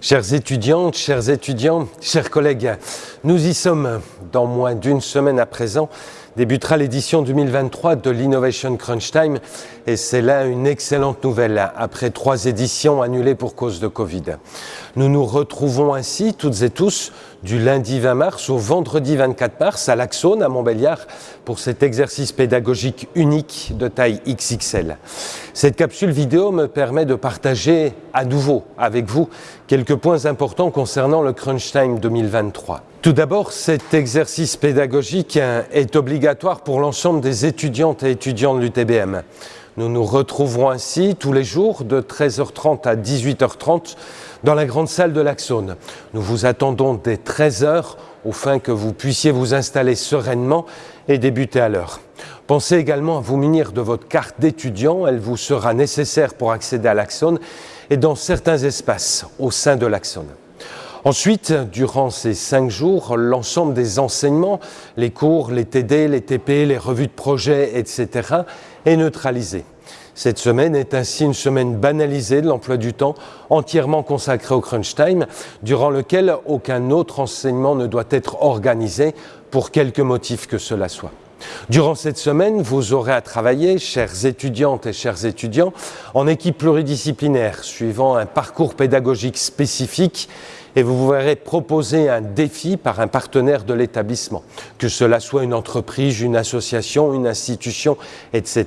Chères étudiantes, chers étudiants, chers collègues, nous y sommes. Dans moins d'une semaine à présent, débutera l'édition 2023 de l'Innovation Crunch Time et c'est là une excellente nouvelle après trois éditions annulées pour cause de Covid. Nous nous retrouvons ainsi toutes et tous du lundi 20 mars au vendredi 24 mars à l'Axone à Montbéliard pour cet exercice pédagogique unique de taille XXL. Cette capsule vidéo me permet de partager à nouveau avec vous quelques points importants concernant le Crunch Time 2023. Tout d'abord, cet exercice pédagogique est obligatoire pour l'ensemble des étudiantes et étudiants de l'UTBM. Nous nous retrouverons ainsi tous les jours de 13h30 à 18h30 dans la grande salle de l'Axone. Nous vous attendons dès 13h afin que vous puissiez vous installer sereinement et débuter à l'heure. Pensez également à vous munir de votre carte d'étudiant, elle vous sera nécessaire pour accéder à l'Axone et dans certains espaces au sein de l'Axone. Ensuite, durant ces cinq jours, l'ensemble des enseignements, les cours, les TD, les TP, les revues de projet, etc., est neutralisé. Cette semaine est ainsi une semaine banalisée de l'emploi du temps, entièrement consacrée au crunch time, durant lequel aucun autre enseignement ne doit être organisé pour quelque motif que cela soit. Durant cette semaine, vous aurez à travailler, chères étudiantes et chers étudiants, en équipe pluridisciplinaire, suivant un parcours pédagogique spécifique et vous vous verrez proposer un défi par un partenaire de l'établissement, que cela soit une entreprise, une association, une institution, etc.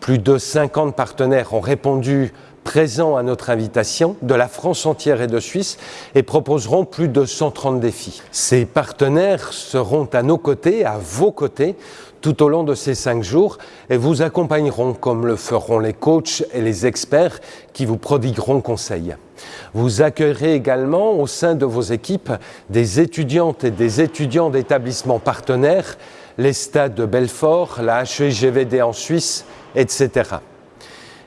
Plus de 50 partenaires ont répondu présents à notre invitation de la France entière et de Suisse et proposeront plus de 130 défis. Ces partenaires seront à nos côtés, à vos côtés, tout au long de ces cinq jours et vous accompagneront comme le feront les coachs et les experts qui vous prodigueront conseil. Vous accueillerez également au sein de vos équipes des étudiantes et des étudiants d'établissements partenaires, les stades de Belfort, la HEGVD en Suisse, etc.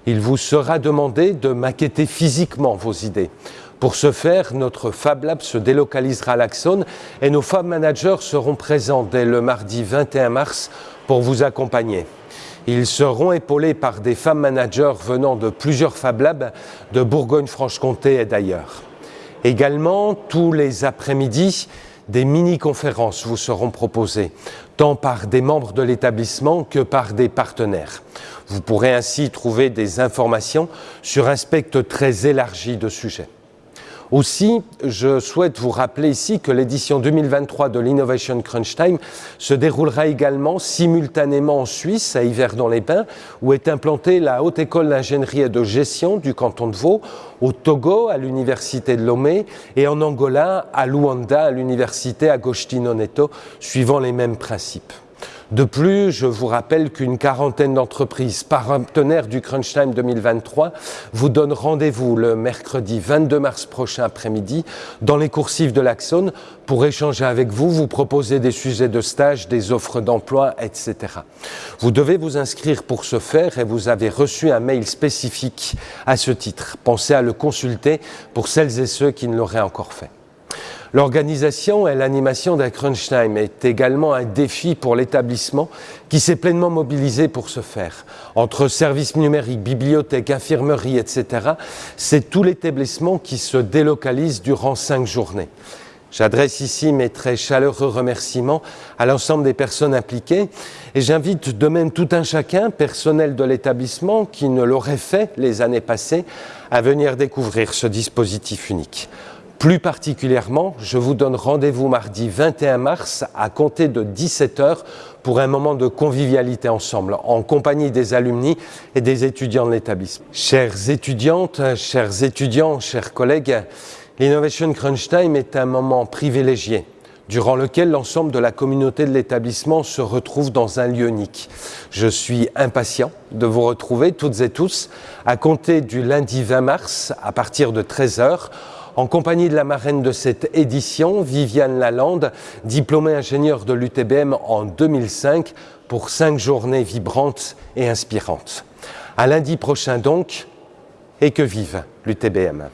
Il vous sera demandé de maqueter physiquement vos idées. Pour ce faire, notre Fab Lab se délocalisera à l'Axone et nos Fab Managers seront présents dès le mardi 21 mars pour vous accompagner. Ils seront épaulés par des femmes managers venant de plusieurs Fab Labs de Bourgogne-Franche-Comté et d'ailleurs. Également, tous les après-midi, des mini-conférences vous seront proposées, tant par des membres de l'établissement que par des partenaires. Vous pourrez ainsi trouver des informations sur un spectre très élargi de sujets. Aussi, je souhaite vous rappeler ici que l'édition 2023 de l'Innovation Crunch Time se déroulera également simultanément en Suisse, à Yverdon-les-Pins, où est implantée la Haute École d'ingénierie et de gestion du canton de Vaud, au Togo, à l'Université de Lomé, et en Angola, à Luanda, à l'Université Agostino Neto, suivant les mêmes principes. De plus, je vous rappelle qu'une quarantaine d'entreprises partenaires du Crunch Time 2023 vous donnent rendez-vous le mercredi 22 mars prochain après-midi dans les coursives de l'Axone pour échanger avec vous, vous proposer des sujets de stage, des offres d'emploi, etc. Vous devez vous inscrire pour ce faire et vous avez reçu un mail spécifique à ce titre. Pensez à le consulter pour celles et ceux qui ne l'auraient encore fait. L'organisation et l'animation d'un crunch time est également un défi pour l'établissement qui s'est pleinement mobilisé pour ce faire. Entre services numériques, bibliothèques, infirmeries, etc., c'est tout l'établissement qui se délocalise durant cinq journées. J'adresse ici mes très chaleureux remerciements à l'ensemble des personnes impliquées et j'invite de même tout un chacun, personnel de l'établissement qui ne l'aurait fait les années passées, à venir découvrir ce dispositif unique. Plus particulièrement, je vous donne rendez-vous mardi 21 mars à compter de 17h pour un moment de convivialité ensemble, en compagnie des alumni et des étudiants de l'établissement. Chères étudiantes, chers étudiants, chers collègues, l'Innovation Crunch Time est un moment privilégié durant lequel l'ensemble de la communauté de l'établissement se retrouve dans un lieu unique. Je suis impatient de vous retrouver toutes et tous à compter du lundi 20 mars à partir de 13h en compagnie de la marraine de cette édition, Viviane Lalande, diplômée ingénieure de l'UTBM en 2005 pour cinq journées vibrantes et inspirantes. À lundi prochain donc, et que vive l'UTBM.